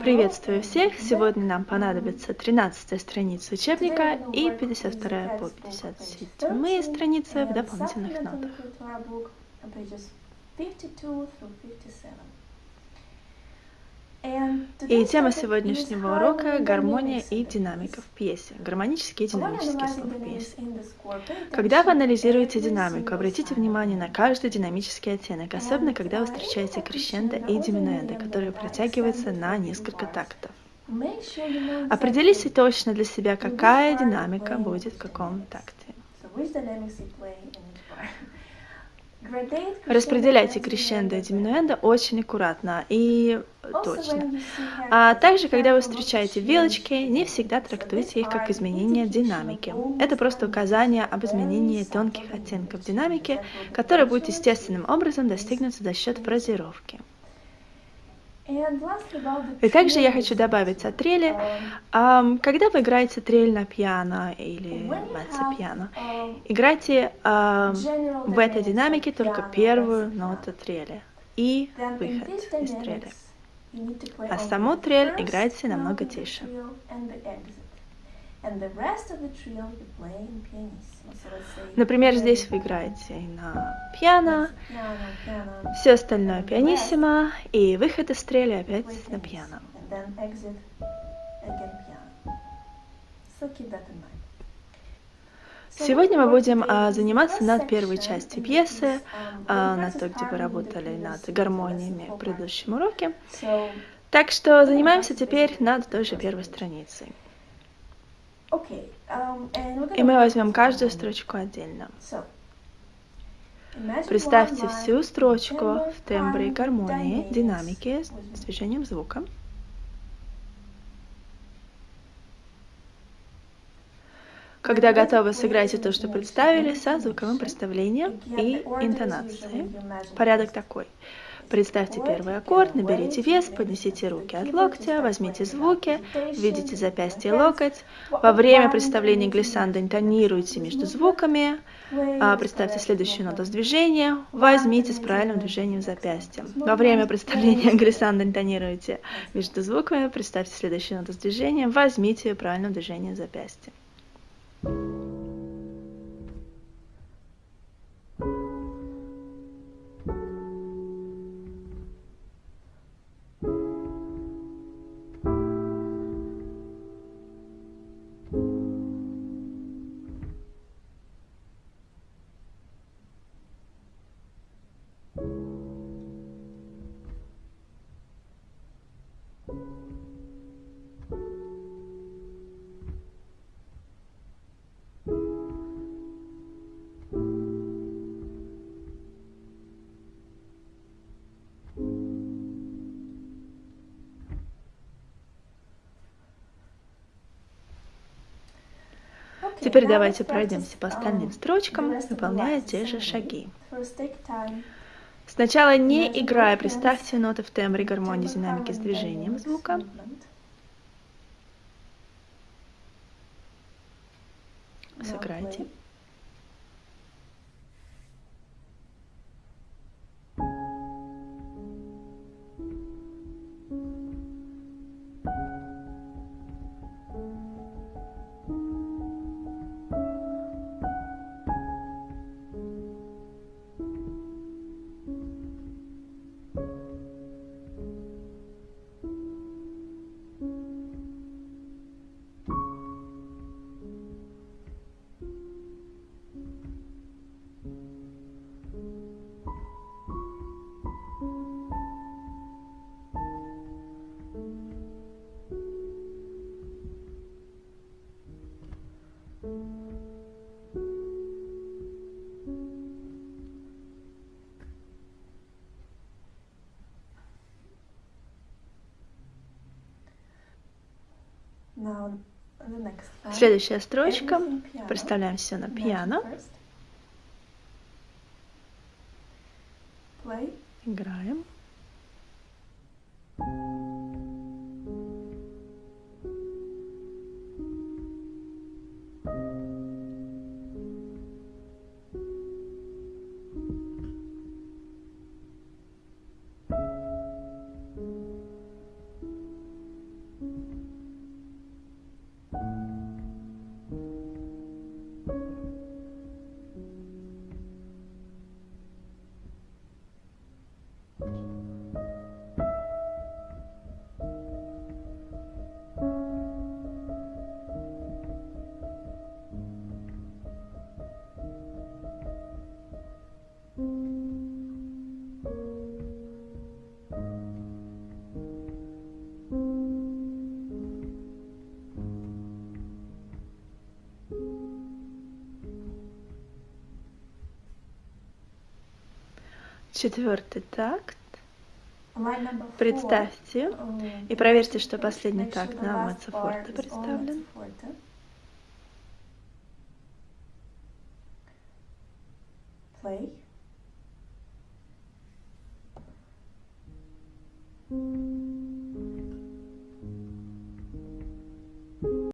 Приветствую всех! Сегодня нам понадобится 13 страница учебника и 52 по 57 страницы в дополнительных нотах. И тема сегодняшнего урока – гармония и динамика в пьесе, гармонические и динамические слова в пьесе. Когда вы анализируете динамику, обратите внимание на каждый динамический оттенок, особенно когда вы встречаете крещендо и диминуэндо, которые протягиваются на несколько тактов. Определите точно для себя, какая динамика будет в каком такте. Распределяйте крещендо и диминуэндо очень аккуратно и точно. А также, когда вы встречаете вилочки, не всегда трактуйте их как изменение динамики. Это просто указание об изменении тонких оттенков динамики, которое будет естественным образом достигнуться за счет фразировки. И также я хочу добавить о треле. Когда вы играете трель на пиано или меццо-пиано, играйте в этой динамике только первую ноту трели и выход из трели. А саму трель играйте намного тише. Например, здесь вы играете на пиано, все остальное пианиссимо, и выход из стрели опять на пиано. Сегодня мы будем а, заниматься над первой частью пьесы, а, над той, где вы работали над гармониями в предыдущем уроке. Так что занимаемся теперь над той же первой страницей. Um, И мы возьмем каждую строчку отдельно. Представьте всю строчку в тембре гармонии, динамике, с движением звука. Когда готовы, сыграйте то, что представили, со звуковым представлением и интонацией. Порядок такой. Представьте первый аккорд, наберите вес, поднесите руки от локтя, возьмите звуки, видите запястье локоть. Во время представления глиссанда интонируйте между звуками. А, представьте следующую ноту с движения, возьмите с правильным движением запястья. Во время представления глиссанда интонируйте между звуками, представьте следующую ноту с движением, возьмите правильным движением запястья. Теперь давайте пройдемся по остальным строчкам, выполняя те же шаги. Сначала не играя, представьте ноты в тембре гармонии динамики с движением звука. Сыграйте. Следующая строчка. Представляем все на пиано. Играем. Четвертый такт. Представьте и проверьте, что последний такт на last маццо bar форте is all представлен. Play.